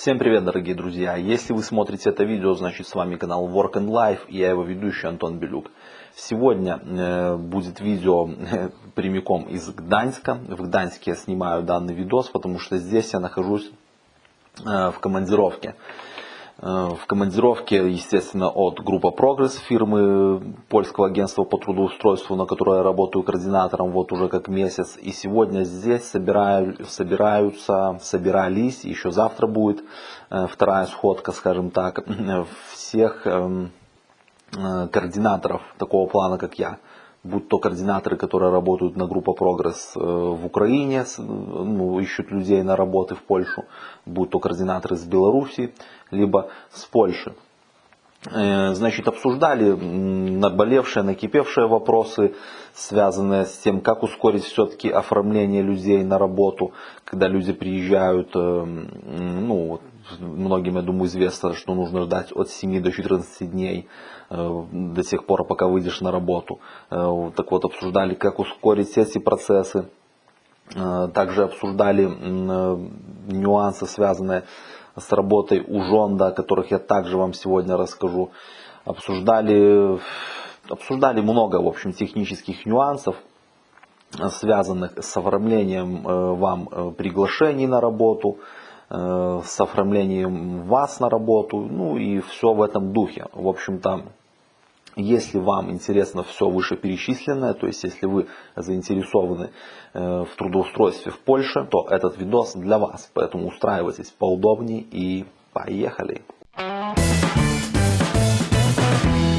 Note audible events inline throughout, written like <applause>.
Всем привет, дорогие друзья! Если вы смотрите это видео, значит с вами канал Work and Life и я его ведущий Антон Белюк. Сегодня э, будет видео э, прямиком из Гданьска. В Гданьске я снимаю данный видос, потому что здесь я нахожусь э, в командировке. Э, в командировке, естественно, от группа Прогресс фирмы польского агентства по трудоустройству, на которой я работаю координатором вот уже как месяц. И сегодня здесь собираю, собираются, собирались, еще завтра будет э, вторая сходка, скажем так, <clears throat> всех эм, э, координаторов такого плана, как я будь то координаторы, которые работают на группа Прогресс в Украине, ну, ищут людей на работы в Польшу, будь то координаторы из Беларуси, либо с Польши. Э, значит, обсуждали наболевшие, накипевшие вопросы, связанные с тем, как ускорить все-таки оформление людей на работу, когда люди приезжают, э, ну, многим, я думаю, известно, что нужно ждать от 7 до 14 дней э, до тех пор, пока выйдешь на работу. Так вот, обсуждали, как ускорить эти процессы. Также обсуждали нюансы, связанные с работой у Жонда, о которых я также вам сегодня расскажу. Обсуждали, обсуждали много, в общем, технических нюансов, связанных с оформлением э, вам э, приглашений на работу, э, с оформлением вас на работу, ну и все в этом духе. В общем-то, если вам интересно все вышеперечисленное, то есть если вы заинтересованы э, в трудоустройстве в Польше, то этот видос для вас. Поэтому устраивайтесь поудобнее и поехали.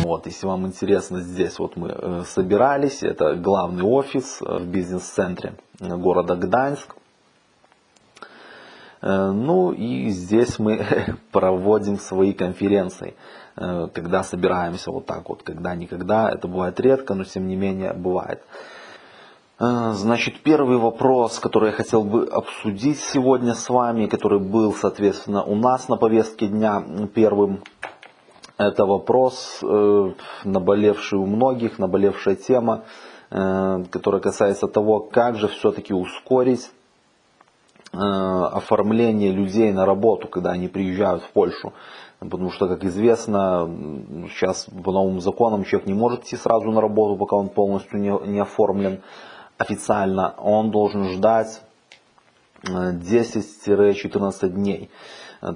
Вот, если вам интересно, здесь вот мы э, собирались, это главный офис э, в бизнес-центре города Гданьск. Ну и здесь мы <laughs> проводим свои конференции. Э, когда собираемся вот так вот, когда-никогда, это бывает редко, но тем не менее бывает. Э, значит, первый вопрос, который я хотел бы обсудить сегодня с вами, который был, соответственно, у нас на повестке дня первым, это вопрос, э, наболевший у многих, наболевшая тема, которая касается того, как же все-таки ускорить оформление людей на работу, когда они приезжают в Польшу. Потому что, как известно, сейчас по новым законам человек не может идти сразу на работу, пока он полностью не, не оформлен официально. Он должен ждать 10-14 э, дней.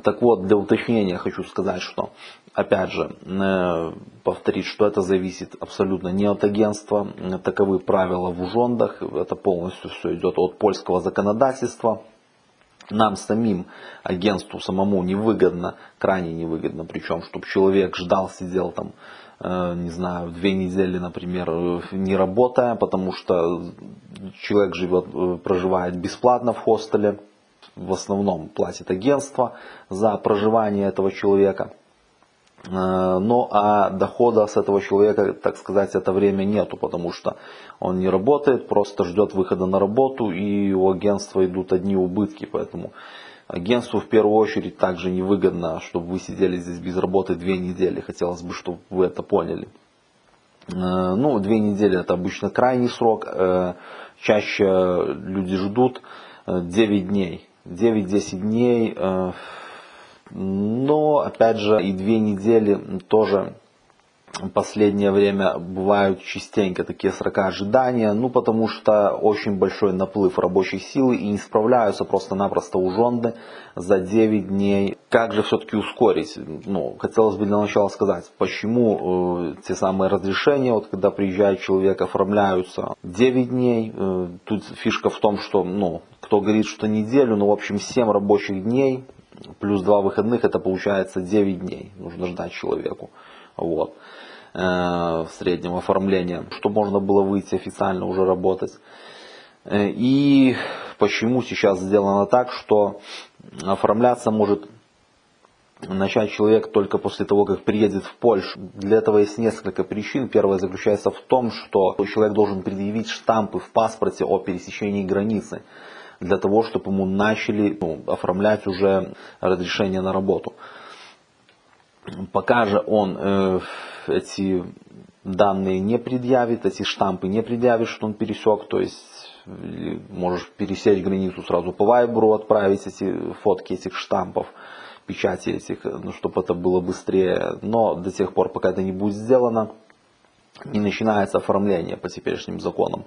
Так вот, для уточнения хочу сказать, что, опять же, э, повторить, что это зависит абсолютно не от агентства. Таковы правила в ужондах. Это полностью все идет от польского законодательства нам самим, агентству самому невыгодно, крайне невыгодно, причем, чтобы человек ждал, сидел там, э, не знаю, две недели, например, не работая, потому что человек живет, э, проживает бесплатно в хостеле, в основном платит агентство за проживание этого человека. Э, ну а дохода с этого человека, так сказать, это время нету, потому что он не работает, просто ждет выхода на работу и у агентства идут одни убытки, поэтому агентству в первую очередь также невыгодно, чтобы вы сидели здесь без работы две недели, хотелось бы, чтобы вы это поняли. Э, ну, две недели это обычно крайний срок, э, чаще люди ждут 9 дней. 9-10 дней но, опять же, и две недели тоже последнее время бывают частенько такие срока ожидания, ну потому что очень большой наплыв рабочей силы и не справляются просто-напросто ужонды за 9 дней. Как же все-таки ускорить? Ну, хотелось бы для начала сказать, почему э, те самые разрешения, вот когда приезжает человек, оформляются 9 дней. Э, тут фишка в том, что, ну, кто говорит, что неделю, ну, в общем, 7 рабочих дней плюс два выходных, это получается 9 дней нужно ждать человеку. Вот. Э, в среднем оформления, чтобы можно было выйти официально уже работать. Э, и почему сейчас сделано так, что оформляться может начать человек только после того, как приедет в Польшу. Для этого есть несколько причин. Первая заключается в том, что человек должен предъявить штампы в паспорте о пересечении границы для того, чтобы ему начали ну, оформлять уже разрешение на работу. Пока же он э, эти данные не предъявит, эти штампы не предъявит, что он пересек, то есть можешь пересечь границу сразу по Вайберу, отправить эти фотки этих штампов, печати этих, ну, чтобы это было быстрее. Но до тех пор, пока это не будет сделано, не начинается оформление по теперешним законам.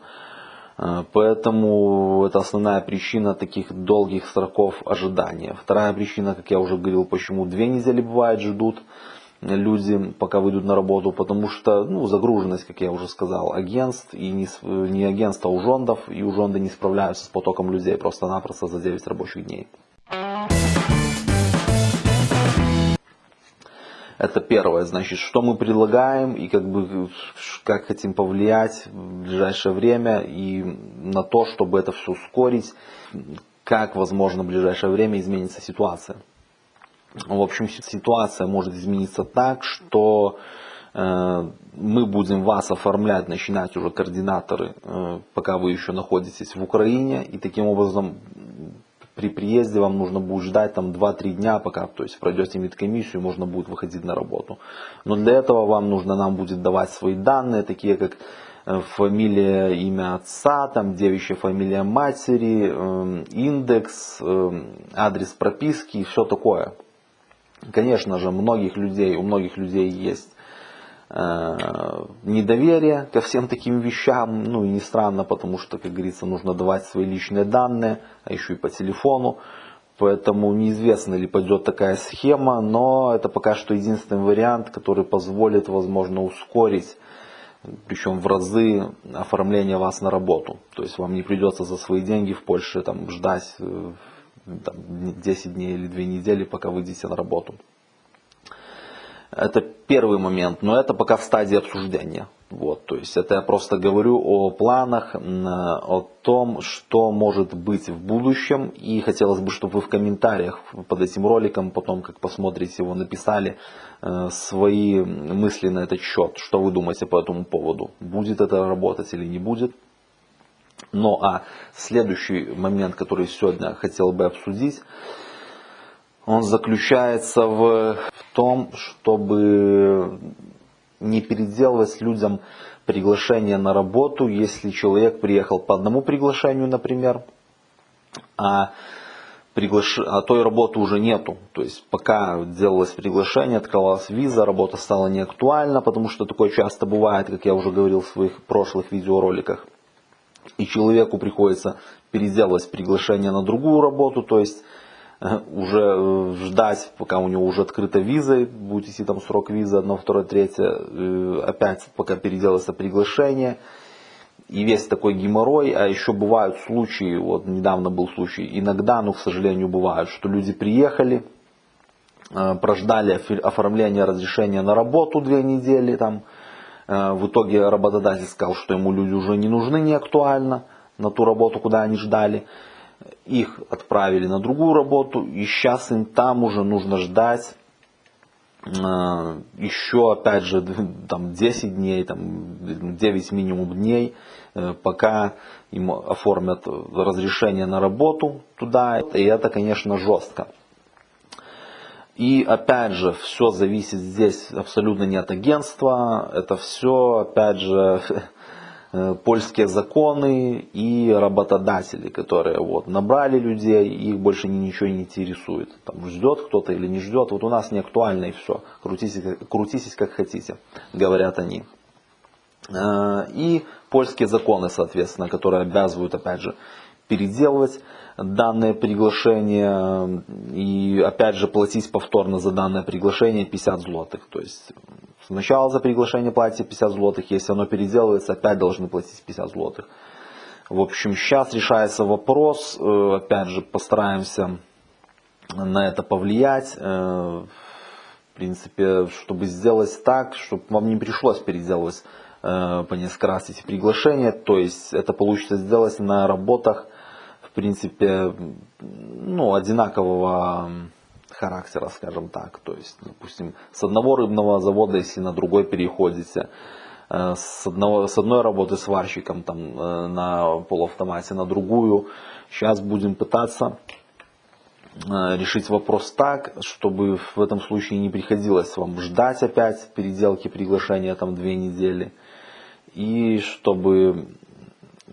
Э, поэтому это основная причина таких долгих сроков ожидания. Вторая причина, как я уже говорил, почему две недели бывает ждут люди, пока выйдут на работу, потому что ну, загруженность, как я уже сказал, агентств, и не, не агентства, а ужондов, и ужонды не справляются с потоком людей просто-напросто за 9 рабочих дней. Это первое, значит, что мы предлагаем и как бы как хотим повлиять в ближайшее время и на то, чтобы это все ускорить, как возможно в ближайшее время изменится ситуация. В общем, ситуация может измениться так, что э, мы будем вас оформлять, начинать уже координаторы, э, пока вы еще находитесь в Украине, и таким образом при приезде вам нужно будет ждать там 2-3 дня, пока то есть пройдете медкомиссию, можно будет выходить на работу. Но для этого вам нужно нам будет давать свои данные, такие как э, фамилия, имя отца, там девичья фамилия матери, эм, индекс, эм, адрес прописки и все такое. Конечно же, многих людей, у многих людей есть недоверие ко всем таким вещам, ну и не странно, потому что, как говорится, нужно давать свои личные данные, а еще и по телефону. Поэтому неизвестно ли пойдет такая схема, но это пока что единственный вариант, который позволит, возможно, ускорить, причем в разы, оформление вас на работу. То есть вам не придется за свои деньги в Польше там, ждать э, там, 10 дней или 2 недели, пока выйдете на работу. Это первый момент, но это пока в стадии обсуждения. Вот, то есть это я просто говорю о планах, о том, что может быть в будущем. И хотелось бы, чтобы вы в комментариях под этим роликом, потом как посмотрите его, написали э, свои мысли на этот счет. Что вы думаете по этому поводу? Будет это работать или не будет? Ну а следующий момент, который сегодня хотел бы обсудить, он заключается в, в том, чтобы не переделывать людям приглашение на работу, если человек приехал по одному приглашению, например, а, приглаш... а той работы уже нету. То есть пока делалось приглашение, открывалась виза, работа стала неактуальна, потому что такое часто бывает, как я уже говорил в своих прошлых видеороликах. И человеку приходится переделывать приглашение на другую работу, то есть уже э, ждать, пока у него уже открыта виза, будет идти там срок визы, одно, второе, третье, э, опять пока переделается приглашение. И весь такой геморрой, а еще бывают случаи, вот недавно был случай, иногда, но, к сожалению, бывают, что люди приехали, э, прождали оформление разрешения на работу две недели, там, в итоге работодатель сказал, что ему люди уже не нужны, не актуально на ту работу, куда они ждали их отправили на другую работу, и сейчас им там уже нужно ждать э, еще, опять же, <laughs> там 10 дней, там 9 минимум дней, э, пока им оформят разрешение на работу туда, и это, конечно, жестко. И опять же, все зависит здесь абсолютно не от агентства, это все, опять же, <laughs> польские законы и работодатели, которые вот набрали людей, их больше ничего не интересует. Там ждет кто-то или не ждет, вот у нас не актуально и все. Крутитесь, крутитесь как хотите, говорят они. Э, и польские законы, соответственно, которые обязывают, опять же, переделывать данное приглашение и опять же платить повторно за данное приглашение 50 злотых. То есть сначала за приглашение платите 50 злотых, если оно переделывается, опять должны платить 50 злотых. В общем, сейчас решается вопрос, э, опять же постараемся на это повлиять. Э, в принципе, чтобы сделать так, чтобы вам не пришлось переделывать э, по несколько раз эти приглашения. То есть это получится сделать на работах принципе, ну, одинакового характера, скажем так. То есть, допустим, с одного рыбного завода, если на другой переходите, э, с, одного, с одной работы сварщиком там, э, на полуавтомате на другую. Сейчас будем пытаться э, решить вопрос так, чтобы в этом случае не приходилось вам ждать опять переделки приглашения там две недели. И чтобы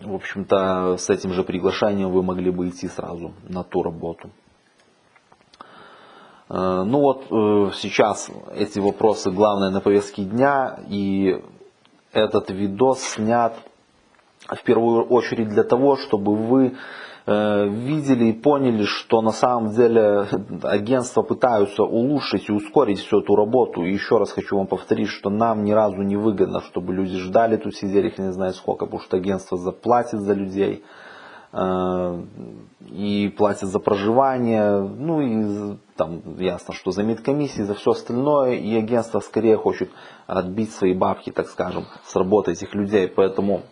в общем-то, с этим же приглашением вы могли бы идти сразу на ту работу. Э, ну вот э, сейчас эти вопросы главные на повестке дня, и этот видос снят в первую очередь для того, чтобы вы Э, видели и поняли, что на самом деле агентства пытаются улучшить и ускорить всю эту работу. И еще раз хочу вам повторить, что нам ни разу не выгодно, чтобы люди ждали тут, сидели их не знаю сколько, потому что агентство заплатит за людей и платит за проживание, ну и там ясно, что за медкомиссии, за все остальное, и агентство скорее хочет отбить свои бабки, так скажем, с работы этих людей, поэтому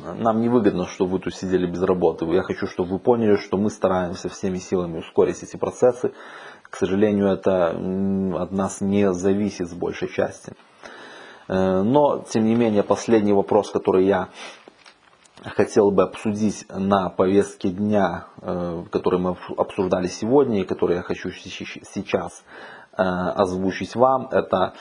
нам не выгодно, чтобы вы тут сидели без работы. Я хочу, чтобы вы поняли, что мы стараемся всеми силами ускорить эти процессы. К сожалению, это от нас не зависит с большей части. Э, но, тем не менее, последний вопрос, который я хотел бы обсудить на повестке дня, э, который мы обсуждали сегодня и который я хочу сейчас э, озвучить вам, это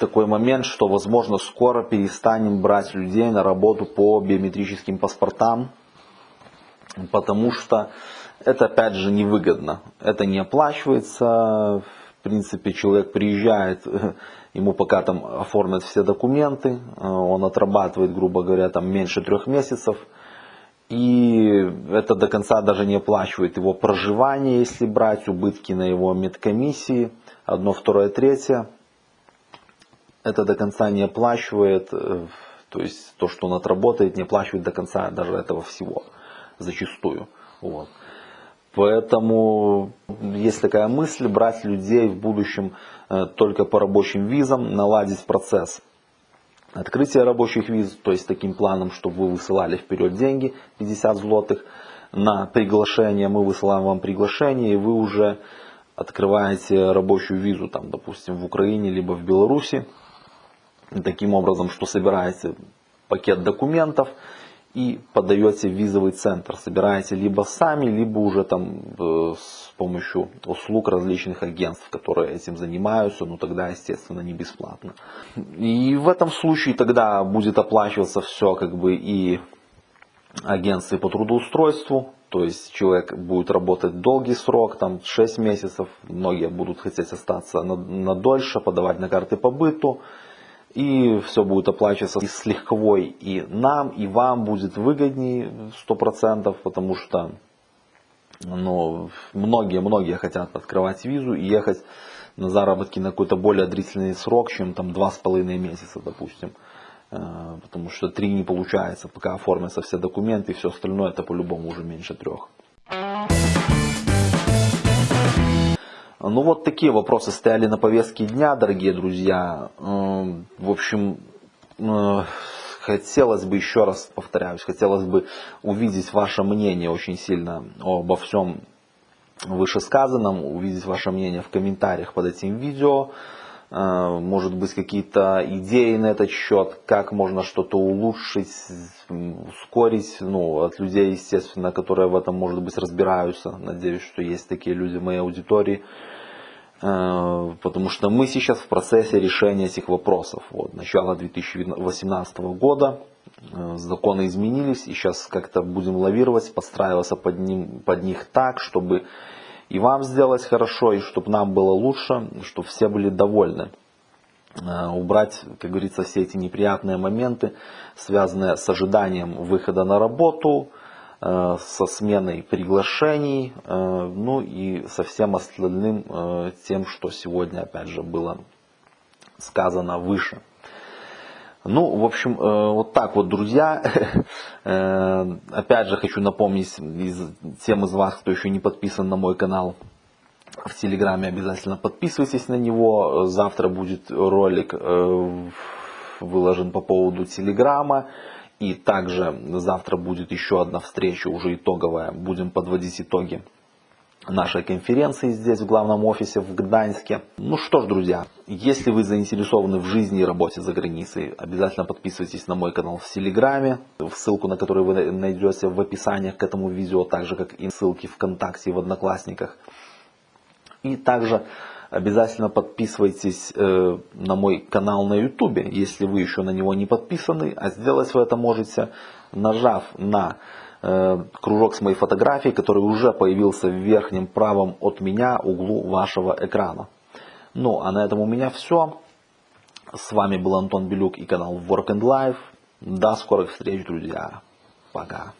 такой момент, что возможно скоро перестанем брать людей на работу по биометрическим паспортам, потому что это опять же невыгодно. Это не оплачивается, в принципе человек приезжает, <laughs> ему пока там оформят все документы, он отрабатывает, грубо говоря, там меньше трех месяцев, и это до конца даже не оплачивает его проживание, если брать убытки на его медкомиссии, одно, второе, третье это до конца не оплачивает, э, то есть то, что он отработает, не оплачивает до конца даже этого всего, зачастую. Вот. Поэтому есть такая мысль брать людей в будущем э, только по рабочим визам, наладить процесс открытия рабочих виз, то есть таким планом, чтобы вы высылали вперед деньги, 50 злотых, на приглашение, мы высылаем вам приглашение, и вы уже открываете рабочую визу, там, допустим, в Украине, либо в Беларуси, таким образом, что собираете пакет документов и подаете в визовый центр. Собираете либо сами, либо уже там э, с помощью услуг различных агентств, которые этим занимаются, но тогда, естественно, не бесплатно. И в этом случае тогда будет оплачиваться все как бы и агентстве по трудоустройству, то есть человек будет работать долгий срок, там 6 месяцев, многие будут хотеть остаться на, на дольше, подавать на карты по быту, и все будет оплачиваться с легковой. И нам, и вам будет выгоднее 100%, потому что ну, многие-многие хотят открывать визу и ехать на заработки на какой-то более длительный срок, чем там два с половиной месяца, допустим. Э, потому что три не получается, пока оформятся все документы и все остальное, это по-любому уже меньше трех. Ну вот такие вопросы стояли на повестке дня, дорогие друзья. Эм, в общем, э, хотелось бы, еще раз повторяюсь, хотелось бы увидеть ваше мнение очень сильно обо всем вышесказанном, увидеть ваше мнение в комментариях под этим видео. Э, может быть какие-то идеи на этот счет, как можно что-то улучшить, ускорить, ну, от людей, естественно, которые в этом, может быть, разбираются. Надеюсь, что есть такие люди в моей аудитории. Э, потому что мы сейчас в процессе решения этих вопросов. Вот, начало 2018 года, э, законы изменились, и сейчас как-то будем лавировать, подстраиваться под, ним, под них так, чтобы и вам сделать хорошо, и чтобы нам было лучше, чтобы все были довольны. Э, убрать, как говорится, все эти неприятные моменты, связанные с ожиданием выхода на работу, со сменой приглашений, э, ну и со всем остальным тем, что сегодня, опять же, было сказано выше. Ну, в общем, э, вот так вот, друзья. <laughs> Э, опять же, хочу напомнить тем из вас, кто еще не подписан на мой канал в Телеграме, обязательно подписывайтесь на него. Завтра будет ролик э, выложен по поводу Телеграма. И также завтра будет еще одна встреча, уже итоговая. Будем подводить итоги нашей конференции здесь, в главном офисе в Гданьске. Ну что ж, друзья, если вы заинтересованы в жизни и работе за границей, обязательно подписывайтесь на мой канал в Телеграме, ссылку на который вы найдете в описании к этому видео, так же как и ссылки ВКонтакте и в Одноклассниках. И также обязательно подписывайтесь э, на мой канал на YouTube, если вы еще на него не подписаны, а сделать вы это можете, нажав на э, кружок с моей фотографией, который уже появился в верхнем правом от меня углу вашего экрана. Ну, а на этом у меня все. С вами был Антон Белюк и канал Work and Life. До скорых встреч, друзья. Пока.